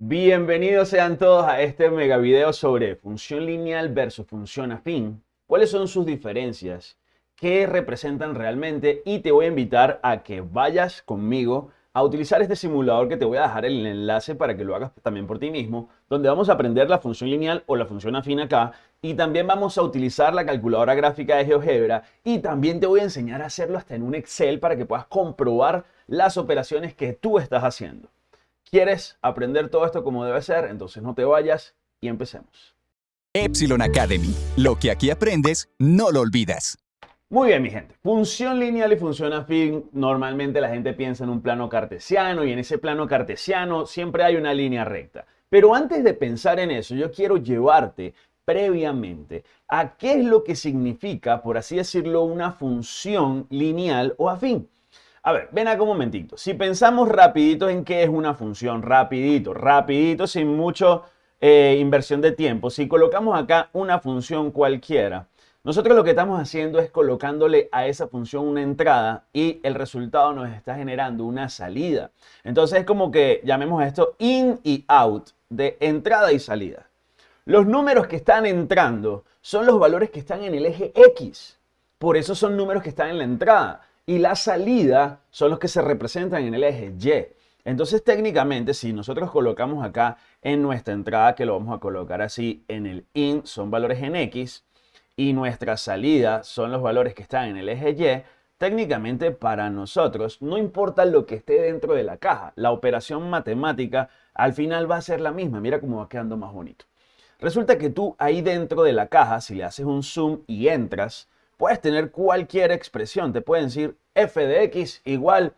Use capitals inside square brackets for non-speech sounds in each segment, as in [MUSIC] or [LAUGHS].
Bienvenidos sean todos a este mega video sobre función lineal versus función afín. ¿Cuáles son sus diferencias? ¿Qué representan realmente? Y te voy a invitar a que vayas conmigo a utilizar este simulador que te voy a dejar el enlace para que lo hagas también por ti mismo, donde vamos a aprender la función lineal o la función afín acá y también vamos a utilizar la calculadora gráfica de GeoGebra y también te voy a enseñar a hacerlo hasta en un Excel para que puedas comprobar las operaciones que tú estás haciendo. ¿Quieres aprender todo esto como debe ser? Entonces no te vayas y empecemos. Epsilon Academy. Lo que aquí aprendes, no lo olvidas. Muy bien, mi gente. Función lineal y función afín, normalmente la gente piensa en un plano cartesiano y en ese plano cartesiano siempre hay una línea recta. Pero antes de pensar en eso, yo quiero llevarte previamente a qué es lo que significa, por así decirlo, una función lineal o afín. A ver, ven acá un momentito. Si pensamos rapidito en qué es una función, rapidito, rapidito, sin mucha eh, inversión de tiempo, si colocamos acá una función cualquiera, nosotros lo que estamos haciendo es colocándole a esa función una entrada y el resultado nos está generando una salida. Entonces es como que llamemos esto in y out, de entrada y salida. Los números que están entrando son los valores que están en el eje X. Por eso son números que están en la entrada. Y la salida son los que se representan en el eje Y. Entonces técnicamente si nosotros colocamos acá en nuestra entrada, que lo vamos a colocar así, en el in son valores en X, y nuestra salida son los valores que están en el eje Y, técnicamente para nosotros no importa lo que esté dentro de la caja, la operación matemática al final va a ser la misma. Mira cómo va quedando más bonito. Resulta que tú ahí dentro de la caja, si le haces un zoom y entras, puedes tener cualquier expresión. Te pueden decir f de x igual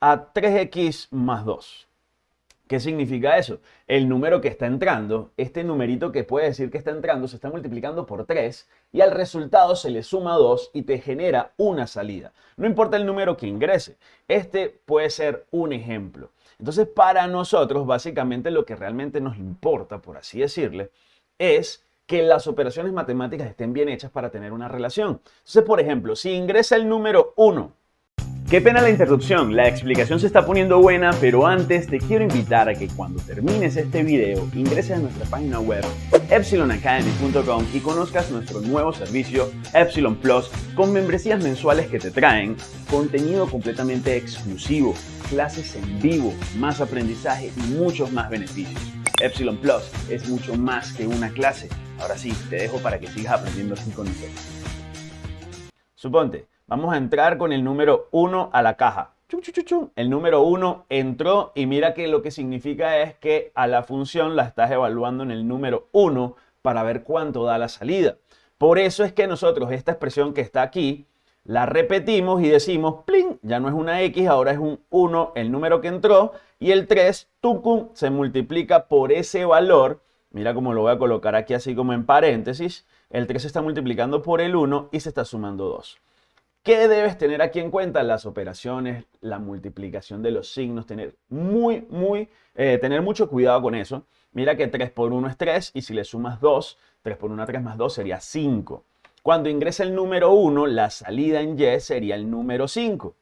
a 3x más 2. ¿Qué significa eso? El número que está entrando, este numerito que puede decir que está entrando, se está multiplicando por 3 y al resultado se le suma 2 y te genera una salida. No importa el número que ingrese, este puede ser un ejemplo. Entonces, para nosotros, básicamente lo que realmente nos importa, por así decirle, es que las operaciones matemáticas estén bien hechas para tener una relación. Entonces, por ejemplo, si ingresa el número 1 Qué pena la interrupción, la explicación se está poniendo buena, pero antes te quiero invitar a que cuando termines este video ingreses a nuestra página web epsilonacademy.com y conozcas nuestro nuevo servicio Epsilon Plus con membresías mensuales que te traen contenido completamente exclusivo, clases en vivo, más aprendizaje y muchos más beneficios. Epsilon Plus es mucho más que una clase. Ahora sí, te dejo para que sigas aprendiendo así con nosotros. Suponte, Vamos a entrar con el número 1 a la caja. El número 1 entró y mira que lo que significa es que a la función la estás evaluando en el número 1 para ver cuánto da la salida. Por eso es que nosotros esta expresión que está aquí la repetimos y decimos, plin, ya no es una X, ahora es un 1 el número que entró y el 3, tucum, se multiplica por ese valor. Mira cómo lo voy a colocar aquí así como en paréntesis. El 3 se está multiplicando por el 1 y se está sumando 2. ¿Qué debes tener aquí en cuenta? Las operaciones, la multiplicación de los signos, tener muy, muy, eh, tener mucho cuidado con eso. Mira que 3 por 1 es 3 y si le sumas 2, 3 por 1 3 más 2 sería 5. Cuando ingresa el número 1, la salida en Y sería el número 5.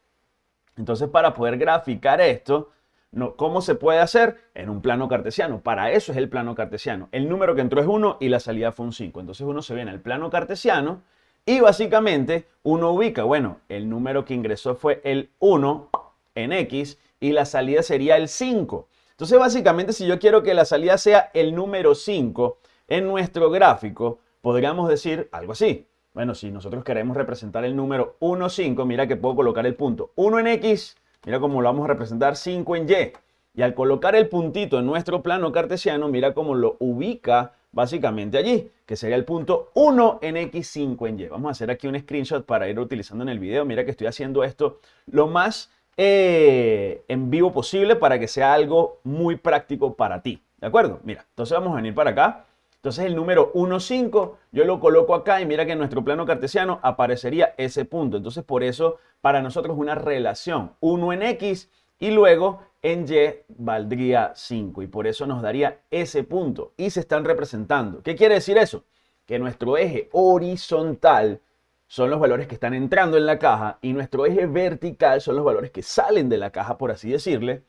Entonces, para poder graficar esto, no, ¿cómo se puede hacer? En un plano cartesiano. Para eso es el plano cartesiano. El número que entró es 1 y la salida fue un 5. Entonces uno se ve en el plano cartesiano y básicamente uno ubica, bueno, el número que ingresó fue el 1 en X y la salida sería el 5. Entonces básicamente si yo quiero que la salida sea el número 5 en nuestro gráfico, podríamos decir algo así. Bueno, si nosotros queremos representar el número 1, 5, mira que puedo colocar el punto 1 en X, mira cómo lo vamos a representar 5 en Y. Y al colocar el puntito en nuestro plano cartesiano, mira cómo lo ubica básicamente allí, que sería el punto 1 en X5 en Y. Vamos a hacer aquí un screenshot para ir utilizando en el video. Mira que estoy haciendo esto lo más eh, en vivo posible para que sea algo muy práctico para ti. ¿De acuerdo? Mira, entonces vamos a venir para acá. Entonces el número 1, 5, yo lo coloco acá y mira que en nuestro plano cartesiano aparecería ese punto. Entonces por eso para nosotros una relación 1 en X y luego en Y valdría 5 y por eso nos daría ese punto y se están representando. ¿Qué quiere decir eso? Que nuestro eje horizontal son los valores que están entrando en la caja y nuestro eje vertical son los valores que salen de la caja, por así decirle.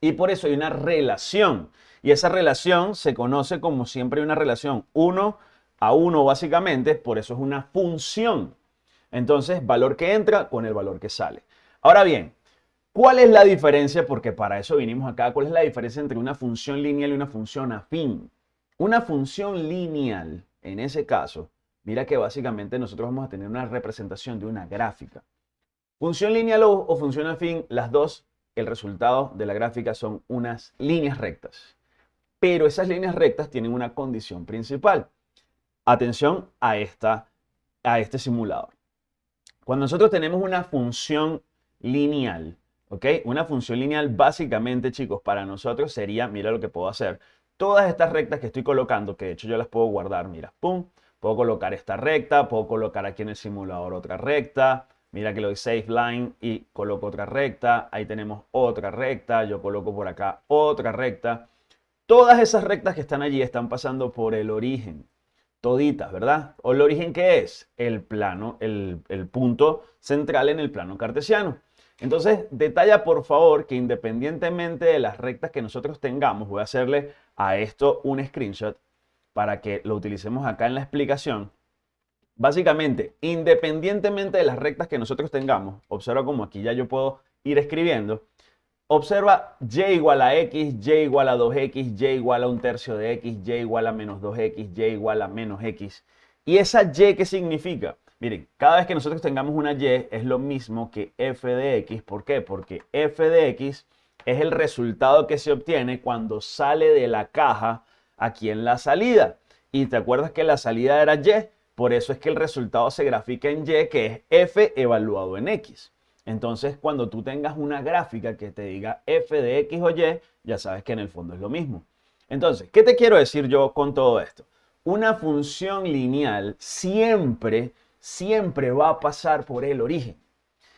Y por eso hay una relación. Y esa relación se conoce como siempre una relación 1 a 1 básicamente, por eso es una función. Entonces, valor que entra con el valor que sale. Ahora bien, ¿cuál es la diferencia? Porque para eso vinimos acá. ¿Cuál es la diferencia entre una función lineal y una función afín? Una función lineal, en ese caso, mira que básicamente nosotros vamos a tener una representación de una gráfica. Función lineal o, función afín, las dos, el resultado de la gráfica son unas líneas rectas. Pero esas líneas rectas tienen una condición principal. Atención a, esta, a este simulador. Cuando nosotros tenemos una función lineal, ¿ok? Una función lineal básicamente, chicos, para nosotros sería, mira lo que puedo hacer. Todas estas rectas que estoy colocando, que de hecho yo las puedo guardar, mira, pum, puedo colocar esta recta, puedo colocar aquí en el simulador otra recta, Mira que le doy Save Line y coloco otra recta. Ahí tenemos otra recta. Yo coloco por acá otra recta. Todas esas rectas que están allí están pasando por el origen. Toditas, ¿verdad? ¿O el origen qué es? El plano, el, el punto central en el plano cartesiano. Entonces, detalla por favor que independientemente de las rectas que nosotros tengamos, voy a hacerle a esto un screenshot para que lo utilicemos acá en la explicación. Básicamente, independientemente de las rectas que nosotros tengamos, observa como aquí ya yo puedo ir escribiendo, observa y igual a x, y igual a 2x, y igual a un tercio de x, y igual a menos 2x, y igual a menos x. ¿Y esa y qué significa? Miren, cada vez que nosotros tengamos una y es lo mismo que f de x. ¿Por qué? Porque f de x es el resultado que se obtiene cuando sale de la caja aquí en la salida. Y te acuerdas que la salida era y, por eso es que el resultado se grafica en Y, que es F evaluado en X. Entonces, cuando tú tengas una gráfica que te diga F de X o Y, ya sabes que en el fondo es lo mismo. Entonces, ¿qué te quiero decir yo con todo esto? Una función lineal siempre, siempre va a pasar por el origen.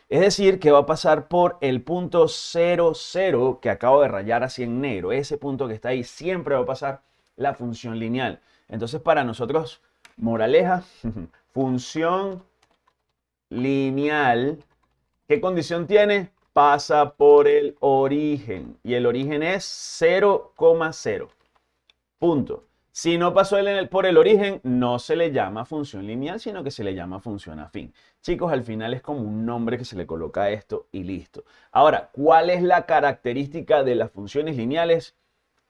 Es decir, que va a pasar por el punto 0, 0 que acabo de rayar así en negro. Ese punto que está ahí siempre va a pasar la función lineal. Entonces, para nosotros Moraleja, [LAUGHS] función lineal. ¿Qué condición tiene? Pasa por el origen. Y el origen es 0,0. Punto. Si no pasó por el origen, no se le llama función lineal, sino que se le llama función afín. Chicos, al final es como un nombre que se le coloca a esto y listo. Ahora, ¿cuál es la característica de las funciones lineales?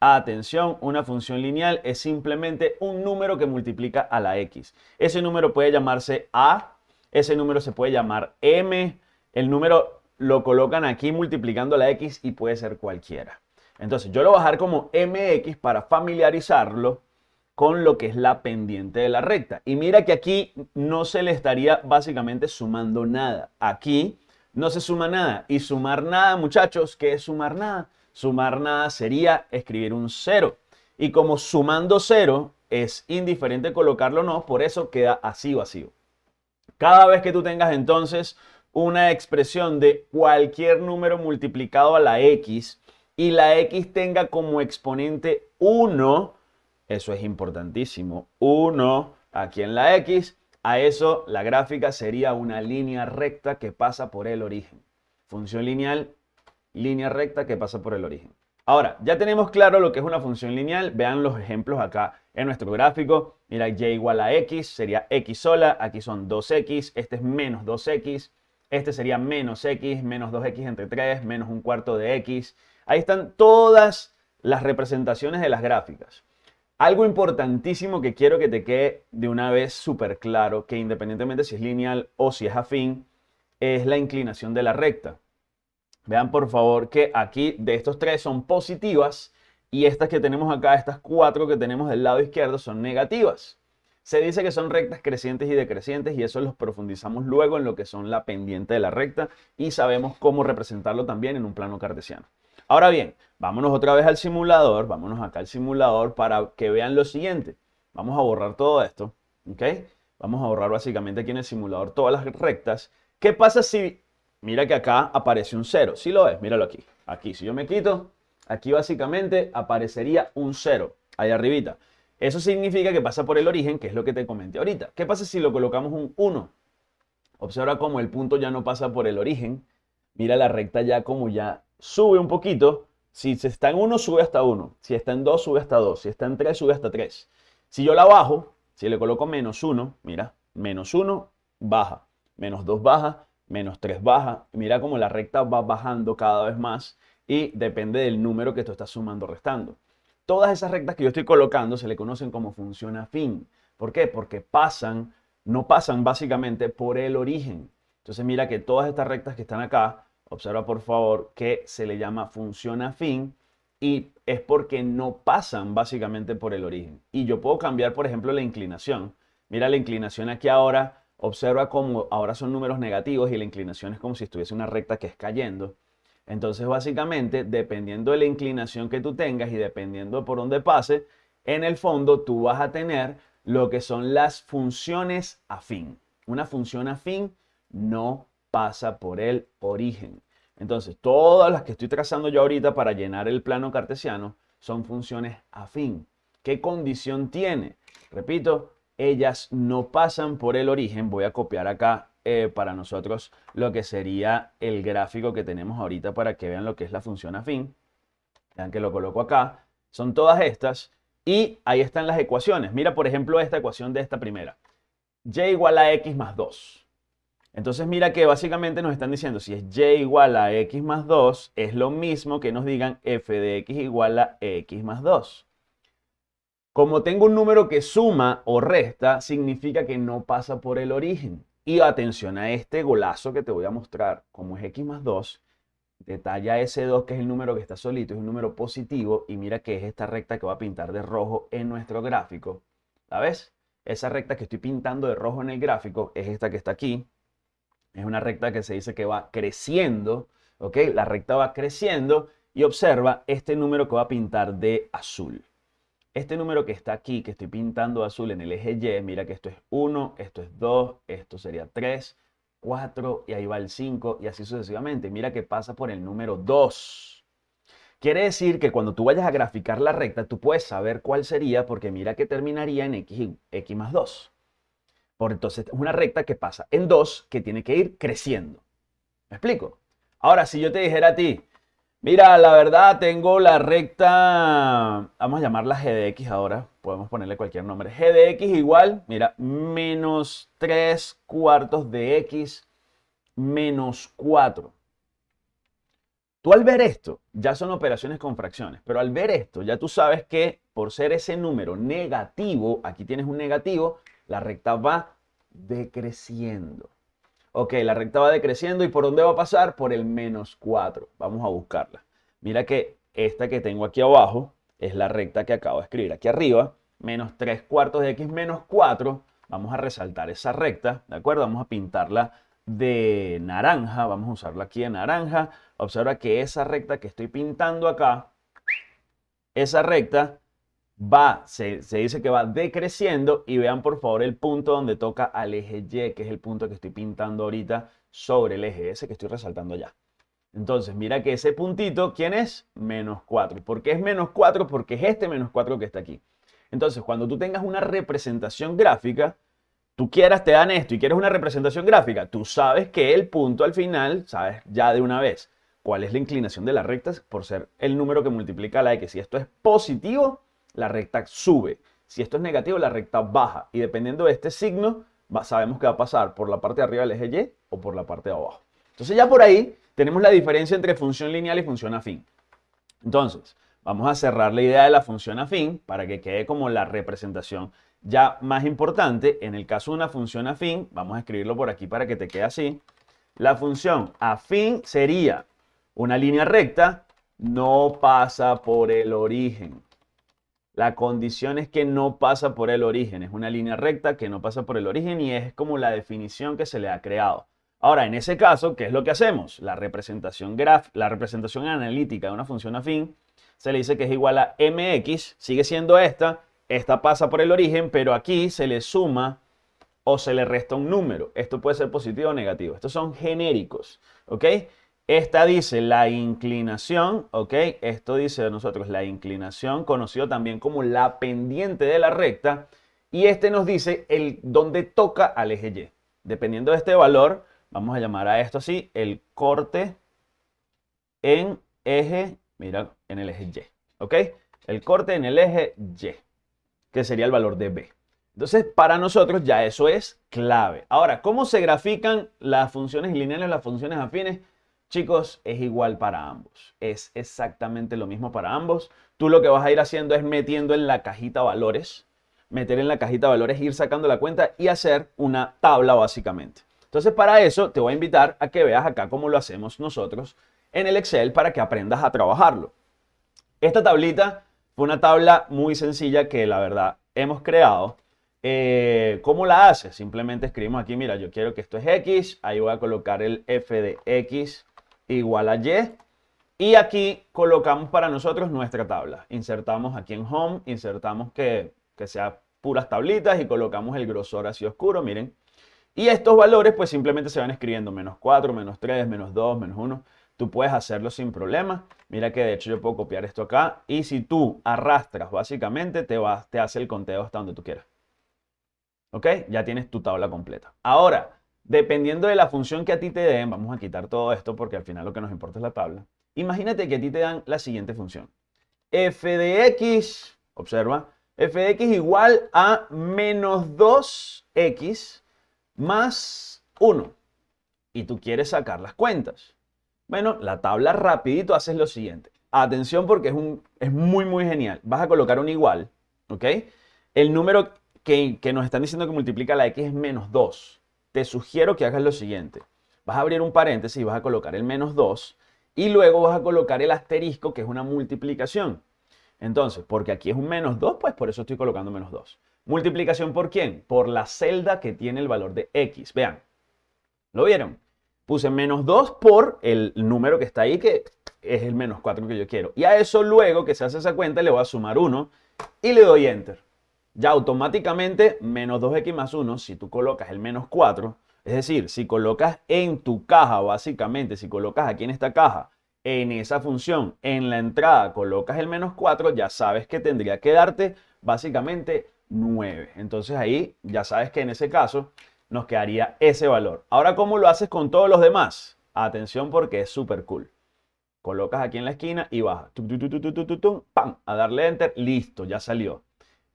Atención, una función lineal es simplemente un número que multiplica a la x. Ese número puede llamarse a, ese número se puede llamar m, el número lo colocan aquí multiplicando la x y puede ser cualquiera. Entonces yo lo voy a dejar como mx para familiarizarlo con lo que es la pendiente de la recta. Y mira que aquí no se le estaría básicamente sumando nada. Aquí no se suma nada. Y sumar nada, muchachos, ¿qué es sumar nada? Sumar nada sería escribir un cero. Y como sumando cero es indiferente colocarlo o no, por eso queda así vacío. Cada vez que tú tengas entonces una expresión de cualquier número multiplicado a la x y la x tenga como exponente 1, eso es importantísimo, 1 aquí en la x, a eso la gráfica sería una línea recta que pasa por el origen. Función lineal línea recta que pasa por el origen. Ahora, ya tenemos claro lo que es una función lineal. Vean los ejemplos acá en nuestro gráfico. Mira, y igual a x sería x sola. Aquí son 2x. Este es menos 2x. Este sería menos x, menos 2x entre 3, menos un cuarto de x. Ahí están todas las representaciones de las gráficas. Algo importantísimo que quiero que te quede de una vez súper claro, que independientemente si es lineal o si es afín, es la inclinación de la recta. Vean por favor que aquí de estos tres son positivas y estas que tenemos acá, estas cuatro que tenemos del lado izquierdo son negativas. Se dice que son rectas crecientes y decrecientes y eso los profundizamos luego en lo que son la pendiente de la recta y sabemos cómo representarlo también en un plano cartesiano. Ahora bien, vámonos otra vez al simulador, vámonos acá al simulador para que vean lo siguiente. Vamos a borrar todo esto, ¿ok? Vamos a borrar básicamente aquí en el simulador todas las rectas. ¿Qué pasa si mira que acá aparece un 0. Si lo ves, míralo aquí. Aquí, si yo me quito, aquí básicamente aparecería un 0, ahí arribita. Eso significa que pasa por el origen, que es lo que te comenté ahorita. ¿Qué pasa si lo colocamos un 1? Observa cómo el punto ya no pasa por el origen. Mira la recta ya como ya sube un poquito, Si está en 1, sube hasta 1. Si está en 2, sube hasta 2. Si está en 3, sube hasta 3. Si yo la bajo, si le coloco menos 1, mira, menos 1, baja. Menos 2 baja, menos 3 baja. Mira cómo la recta va bajando cada vez más y depende del número que tú estás sumando o restando. Todas esas rectas que yo estoy colocando se le conocen como función afín. ¿Por qué? Porque pasan, no pasan básicamente por el origen. Entonces mira que todas estas rectas que están acá, observa por favor que se le llama función afín y es porque no pasan básicamente por el origen. Y yo puedo cambiar, por ejemplo, la inclinación. Mira la inclinación aquí ahora, observa cómo ahora son números negativos y la inclinación es como si estuviese una recta que es cayendo. Entonces, básicamente, dependiendo de la inclinación que tú tengas y dependiendo por dónde pase, en el fondo tú vas a tener lo que son las funciones afín. Una función afín no pasa por el origen. Entonces, todas las que estoy trazando yo ahorita para llenar el plano cartesiano son funciones afín. ¿Qué condición tiene? Repito, ellas no pasan por el origen. Voy a copiar acá eh, para nosotros lo que sería el gráfico que tenemos ahorita para que vean lo que es la función afín. Vean que lo coloco acá. Son todas estas y ahí están las ecuaciones. Mira, por ejemplo, esta ecuación de esta primera. y igual a x más 2. Entonces mira que básicamente nos están diciendo si es y igual a x más 2 es lo mismo que nos digan f de x igual a x más 2. Como tengo un número que suma o resta, significa que no pasa por el origen. Y atención a este golazo que te voy a mostrar, como es x más 2, detalla ese 2 que es el número que está solito, es un número positivo y mira que es esta recta que va a pintar de rojo en nuestro gráfico. ¿La ves? Esa recta que estoy pintando de rojo en el gráfico es esta que está aquí. Es una recta que se dice que va creciendo, ¿ok? La recta va creciendo y observa este número que va a pintar de azul. Este número que está aquí, que estoy pintando azul en el eje Y, mira que esto es 1, esto es 2, esto sería 3, 4 y ahí va el 5 y así sucesivamente. Mira que pasa por el número 2. Quiere decir que cuando tú vayas a graficar la recta, tú puedes saber cuál sería porque mira que terminaría en x, x más 2. Por entonces es una recta que pasa en 2 que tiene que ir creciendo. ¿Me explico? Ahora, si yo te dijera a ti, Mira, la verdad tengo la recta, vamos a llamarla g de x ahora, podemos ponerle cualquier nombre. g de x igual, mira, menos 3 cuartos de x menos 4. Tú al ver esto, ya son operaciones con fracciones, pero al ver esto, ya tú sabes que por ser ese número negativo, aquí tienes un negativo, la recta va decreciendo. Ok, la recta va decreciendo y ¿por dónde va a pasar? Por el menos 4. Vamos a buscarla. Mira que esta que tengo aquí abajo es la recta que acabo de escribir aquí arriba. Menos 3 cuartos de x menos 4. Vamos a resaltar esa recta, ¿de acuerdo? Vamos a pintarla de naranja. Vamos a usarla aquí de naranja. Observa que esa recta que estoy pintando acá, esa recta va, se, dice que va decreciendo y vean por favor el punto donde toca al eje Y, que es el punto que estoy pintando ahorita sobre el eje S que estoy resaltando ya. Entonces, mira que ese puntito, ¿quién es? Menos 4. ¿Por qué es menos 4? Porque es este menos 4 que está aquí. Entonces, cuando tú tengas una representación gráfica, tú quieras, te dan esto y quieres una representación gráfica, tú sabes que el punto al final, sabes ya de una vez cuál es la inclinación de las rectas por ser el número que multiplica la X. Si esto es positivo, la recta sube. Si esto es negativo, la recta baja. Y dependiendo de este signo, sabemos que va a pasar por la parte de arriba del eje Y o por la parte de abajo. Entonces ya por ahí tenemos la diferencia entre función lineal y función afín. Entonces, vamos a cerrar la idea de la función afín para que quede como la representación ya más importante. En el caso de una función afín, vamos a escribirlo por aquí para que te quede así. La función afín sería una línea recta, no pasa por el origen. La condición es que no pasa por el origen, es una línea recta que no pasa por el origen y es como la definición que se le ha creado. Ahora, en ese caso, ¿qué es lo que hacemos? La representación, graf, la representación analítica de una función afín se le dice que es igual a mx, sigue siendo esta, esta pasa por el origen, pero aquí se le suma o se le resta un número. Esto puede ser positivo o negativo. Estos son genéricos, ¿ok? Esta dice la inclinación, ¿ok? Esto dice de nosotros la inclinación, conocido también como la pendiente de la recta. Y este nos dice el donde toca al eje Y. Dependiendo de este valor, vamos a llamar a esto así, el corte en eje Mira, en el eje Y. ¿Ok? El corte en el eje Y, que sería el valor de B. Entonces, para nosotros ya eso es clave. Ahora, ¿cómo se grafican las funciones lineales, las funciones afines? Chicos, es igual para ambos. Es exactamente lo mismo para ambos. Tú lo que vas a ir haciendo es metiendo en la cajita valores, meter en la cajita valores, ir sacando la cuenta y hacer una tabla básicamente. Entonces, para eso te voy a invitar a que veas acá cómo lo hacemos nosotros en el Excel para que aprendas a trabajarlo. Esta tablita fue una tabla muy sencilla que la verdad hemos creado eh, ¿Cómo la hace? Simplemente escribimos aquí, mira, yo quiero que esto es X, ahí voy a colocar el f de X igual a Y. Y aquí colocamos para nosotros nuestra tabla. Insertamos aquí en Home, insertamos que, que sea puras tablitas y colocamos el grosor así oscuro, miren. Y estos valores pues simplemente se van escribiendo menos 4, menos 3, menos 2, menos 1. Tú puedes hacerlo sin problema. Mira que de hecho yo puedo copiar esto acá. Y si tú arrastras básicamente te, va, te hace el conteo hasta donde tú quieras. ¿Ok? Ya tienes tu tabla completa. Ahora, dependiendo de la función que a ti te den, vamos a quitar todo esto porque al final lo que nos importa es la tabla. Imagínate que a ti te dan la siguiente función. f de x, observa, f de x igual a menos 2x más 1. Y tú quieres sacar las cuentas. Bueno, la tabla rapidito haces lo siguiente. Atención porque es, un, es muy, muy genial. Vas a colocar un igual, ¿ok? El número que, nos están diciendo que multiplica la x es menos 2. Te sugiero que hagas lo siguiente. Vas a abrir un paréntesis y vas a colocar el menos 2 y luego vas a colocar el asterisco que es una multiplicación. Entonces, porque aquí es un menos 2, pues por eso estoy colocando menos 2. ¿Multiplicación por quién? Por la celda que tiene el valor de x. Vean, ¿lo vieron? Puse menos 2 por el número que está ahí, que es el menos 4 que yo quiero. Y a eso luego que se hace esa cuenta le voy a sumar 1 y le doy Enter ya automáticamente menos 2x más 1, si tú colocas el menos 4, es decir, si colocas en tu caja, básicamente, si colocas aquí en esta caja, en esa función, en la entrada colocas el menos 4, ya sabes que tendría que darte básicamente 9. Entonces ahí ya sabes que en ese caso nos quedaría ese valor. Ahora, ¿cómo lo haces con todos los demás? Atención porque es súper cool. Colocas aquí en la esquina y baja. ¡Pam! A darle enter. Listo, ya salió.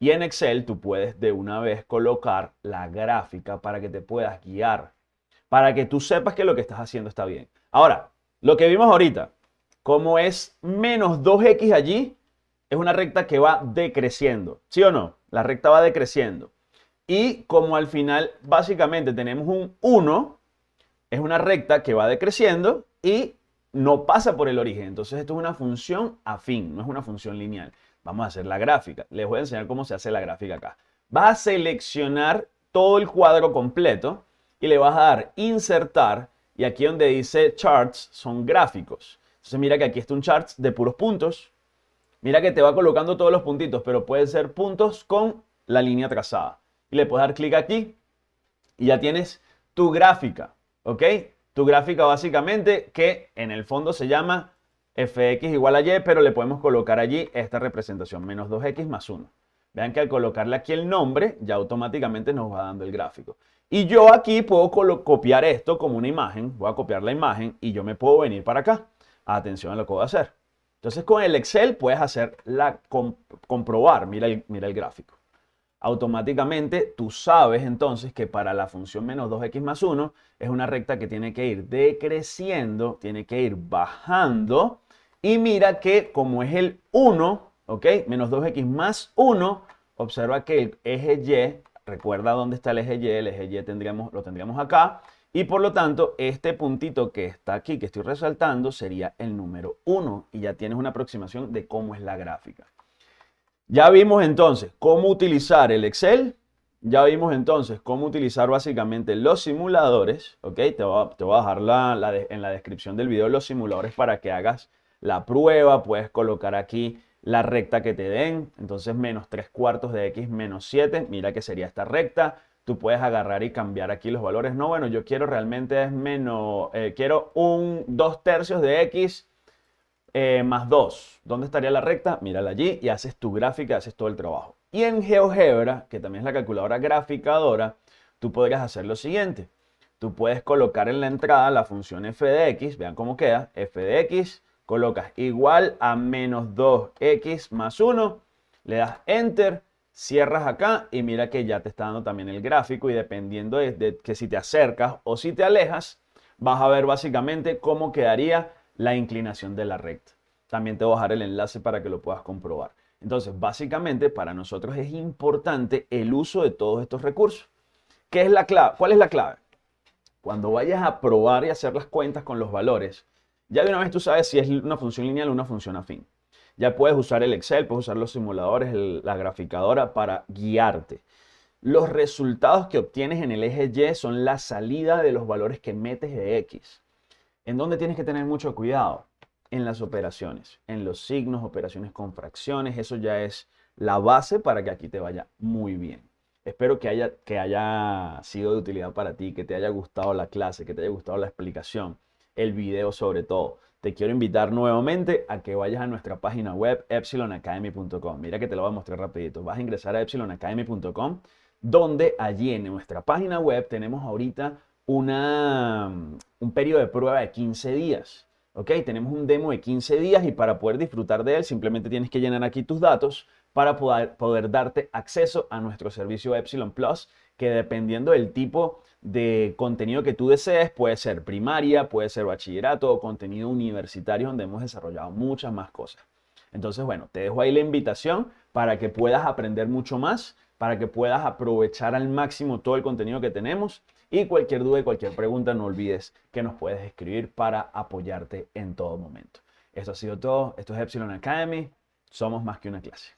Y en Excel tú puedes de una vez colocar la gráfica para que te puedas guiar, para que tú sepas que lo que estás haciendo está bien. Ahora, lo que vimos ahorita, como es menos 2x allí, es una recta que va decreciendo, ¿sí o no? La recta va decreciendo. Y como al final básicamente tenemos un 1, es una recta que va decreciendo y no pasa por el origen. Entonces esto es una función afín, no es una función lineal. Vamos a hacer la gráfica. Les voy a enseñar cómo se hace la gráfica acá. Vas a seleccionar todo el cuadro completo y le vas a dar insertar y aquí donde dice charts son gráficos. Entonces mira que aquí está un charts de puros puntos. Mira que te va colocando todos los puntitos, pero pueden ser puntos con la línea trazada. Y le puedes dar clic aquí y ya tienes tu gráfica, ¿ok? Tu gráfica básicamente que en el fondo se llama fx igual a y, pero le podemos colocar allí esta representación, menos 2x más 1. Vean que al colocarle aquí el nombre, ya automáticamente nos va dando el gráfico. Y yo aquí puedo copiar esto como una imagen, voy a copiar la imagen y yo me puedo venir para acá. Atención a lo que voy a hacer. Entonces con el Excel puedes hacer la comprobar, mira el, gráfico. Automáticamente tú sabes entonces que para la función menos 2x más 1 es una recta que tiene que ir decreciendo, tiene que ir bajando y mira que como es el 1, ¿ok? Menos 2x más 1, observa que el eje Y, recuerda dónde está el eje Y, el eje Y tendríamos, lo tendríamos acá. Y por lo tanto, este puntito que está aquí, que estoy resaltando, sería el número 1. Y ya tienes una aproximación de cómo es la gráfica. Ya vimos entonces cómo utilizar el Excel. Ya vimos entonces cómo utilizar básicamente los simuladores. ¿Ok? Te voy a, dejar en la descripción del video los simuladores para que hagas la prueba, puedes colocar aquí la recta que te den, entonces menos 3 cuartos de x menos 7, mira que sería esta recta, tú puedes agarrar y cambiar aquí los valores, no, bueno, yo quiero realmente es menos, eh, quiero un 2 tercios de x eh, más 2, ¿dónde estaría la recta? Mírala allí y haces tu gráfica, haces todo el trabajo. Y en GeoGebra, que también es la calculadora graficadora, tú podrías hacer lo siguiente, tú puedes colocar en la entrada la función f de x, vean cómo queda, f de x, colocas igual a menos 2x más 1, le das enter, cierras acá y mira que ya te está dando también el gráfico y dependiendo de, que si te acercas o si te alejas, vas a ver básicamente cómo quedaría la inclinación de la recta. También te voy a dejar el enlace para que lo puedas comprobar. Entonces, básicamente para nosotros es importante el uso de todos estos recursos. ¿Qué es la clave? ¿Cuál es la clave? Cuando vayas a probar y hacer las cuentas con los valores, ya de una vez tú sabes si es una función lineal o una función afín. Ya puedes usar el Excel, puedes usar los simuladores, la graficadora para guiarte. Los resultados que obtienes en el eje Y son la salida de los valores que metes de X. ¿En dónde tienes que tener mucho cuidado? En las operaciones, en los signos, operaciones con fracciones. Eso ya es la base para que aquí te vaya muy bien. Espero que haya, que haya sido de utilidad para ti, que te haya gustado la clase, que te haya gustado la explicación el video sobre todo. Te quiero invitar nuevamente a que vayas a nuestra página web epsilonacademy.com. Mira que te lo voy a mostrar rapidito. Vas a ingresar a epsilonacademy.com donde allí en nuestra página web tenemos ahorita una, un periodo de prueba de 15 días. ¿Ok? Tenemos un demo de 15 días y para poder disfrutar de él simplemente tienes que llenar aquí tus datos para poder, poder darte acceso a nuestro servicio Epsilon Plus que dependiendo del tipo de contenido que tú desees, puede ser primaria, puede ser bachillerato o contenido universitario donde hemos desarrollado muchas más cosas. Entonces, bueno, te dejo ahí la invitación para que puedas aprender mucho más, para que puedas aprovechar al máximo todo el contenido que tenemos y cualquier duda y cualquier pregunta no olvides que nos puedes escribir para apoyarte en todo momento. Esto ha sido todo, esto es Epsilon Academy, somos más que una clase.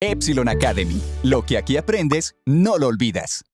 Epsilon Academy. Lo que aquí aprendes, no lo olvidas.